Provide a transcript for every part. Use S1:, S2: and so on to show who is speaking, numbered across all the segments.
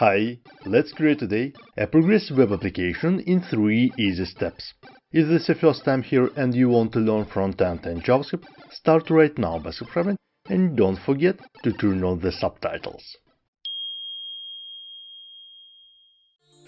S1: Hi, let's create today a progressive web application in 3 easy steps. If this is your first time here and you want to learn front-end and JavaScript, start right now by subscribing and don't forget to turn on the subtitles.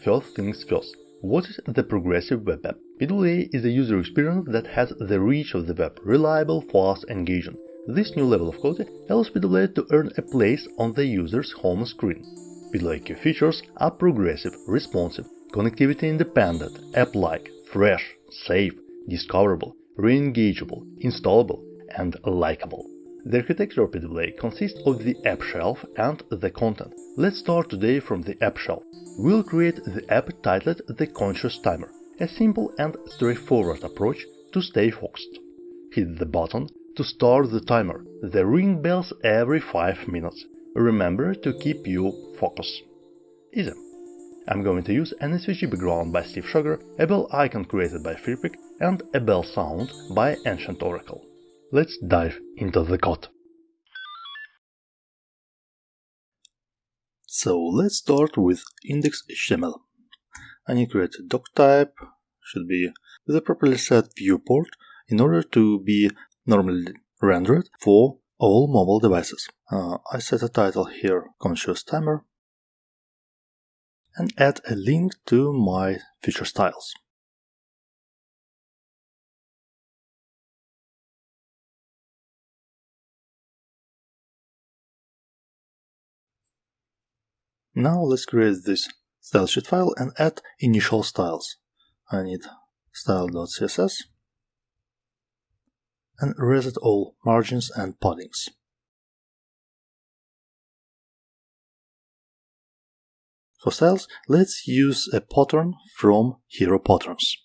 S1: First things first, what is the progressive web app? PWA is a user experience that has the reach of the web, reliable, fast, and engaging. This new level of quality allows PWA to earn a place on the user's home screen. PWA features are progressive, responsive, connectivity independent, app-like, fresh, safe, discoverable, re-engageable, installable, and likable. The architecture of PWA consists of the app shell and the content. Let's start today from the app shell. We'll create the app titled The Conscious Timer, a simple and straightforward approach to stay focused. Hit the button to start the timer. The ring bells every 5 minutes. Remember to keep your focus. Easy. I'm going to use an SVG background by Steve Schoger, a bell icon created by Freepik, and a bell sound by Ancient Oracle. Let's dive into the code.
S2: So let's start with index.html. I need to create a doc type, should be with a properly set viewport in order to be normally rendered for all mobile devices. Uh, I set a title here, Conscious Timer, and add a link to my feature styles. Now let's create this stylesheet file and add initial styles. I need style.css and reset all margins and paddings. For styles, let's use a pattern from Hero Patterns.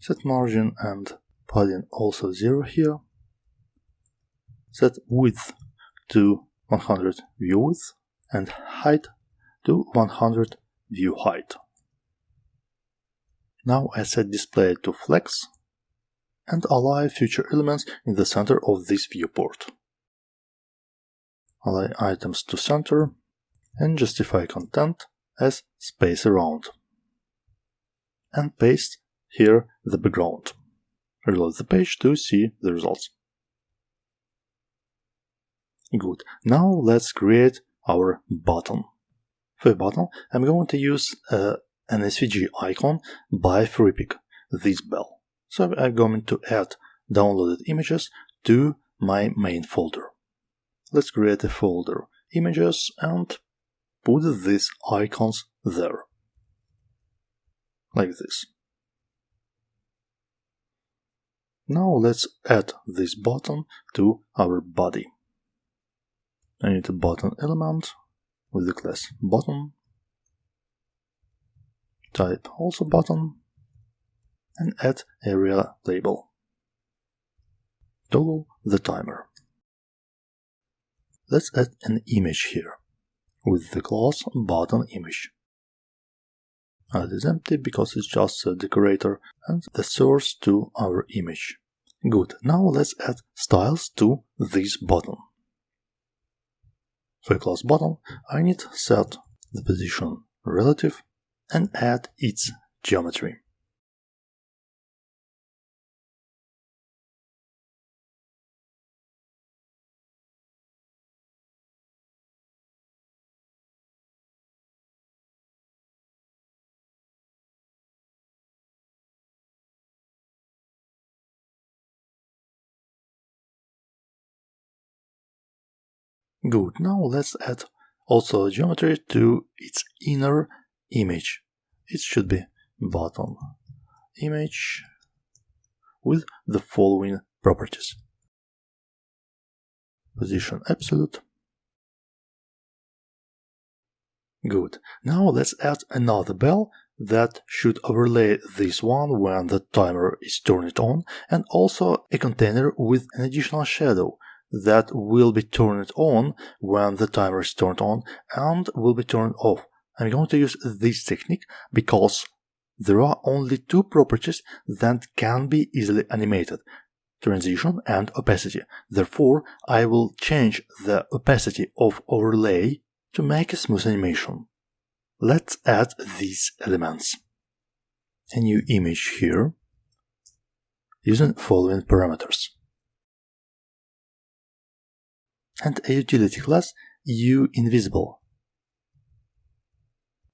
S2: Set margin and padding also 0 here. Set width to 100 view width and height to 100 view height. Now I set display to flex and align future elements in the center of this viewport. Align items to center and justify content as space around. And paste here the background. Reload the page to see the results. Good. Now let's create our button. For a button, I'm going to use uh, an SVG icon by Freepik, this bell. So I'm going to add downloaded images to my main folder. Let's create a folder, images, and put these icons there. Like this. Now let's add this button to our body. I need a button element with the class button, type also button, and add aria label. Toggle the timer. Let's add an image here with the class button image. It is empty because it's just a decorator and the source to our image. Good, now let's add styles to this button. For a class button, I need set the position relative and add its geometry. Good, now let's add also geometry to its inner image. It should be bottom image with the following properties. Position absolute. Good. Now let's add another bell that should overlay this one when the timer is turned on and also a container with an additional shadow that will be turned on when the timer is turned on and will be turned off. I'm going to use this technique because there are only two properties that can be easily animated, transition and opacity. Therefore, I will change the opacity of overlay to make a smooth animation. Let's add these elements. A new image here using following parameters. And a utility class uInvisible.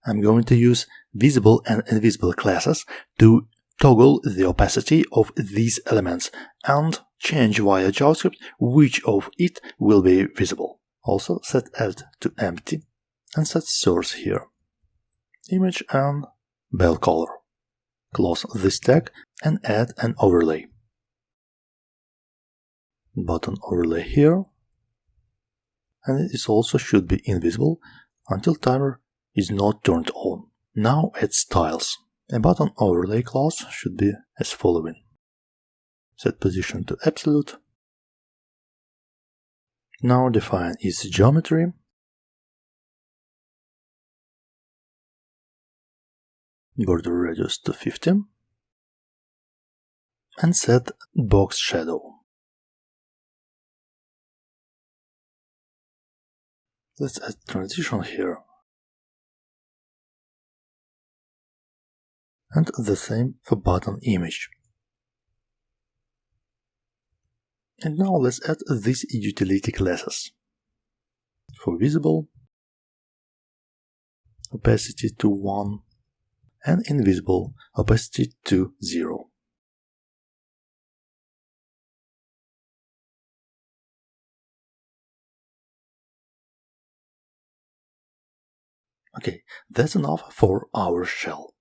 S2: I'm going to use visible and invisible classes to toggle the opacity of these elements and change via JavaScript which of it will be visible. Also set alt to empty and set source here. Image and bell color. Close this tag and add an overlay. Button overlay here. And it also should be invisible until timer is not turned on. Now add styles. A button overlay class should be as following. Set position to absolute. Now define its geometry. Border radius to 50. And set box shadow. Let's add transition here. and the same for button image. And now let's add these utility classes. For visible, opacity to 1, and invisible, opacity to 0. Okay, that's enough for our shell.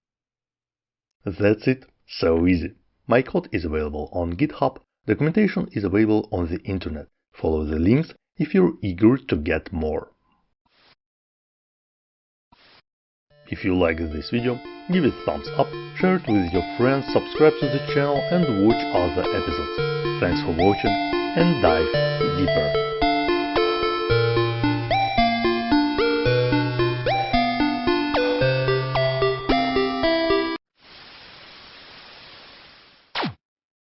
S1: That's it, so easy. My code is available on GitHub, documentation is available on the internet. Follow the links if you're eager to get more. If you like this video, give it thumbs up, share it with your friends, subscribe to the channel and watch other episodes. Thanks for watching and dive deeper.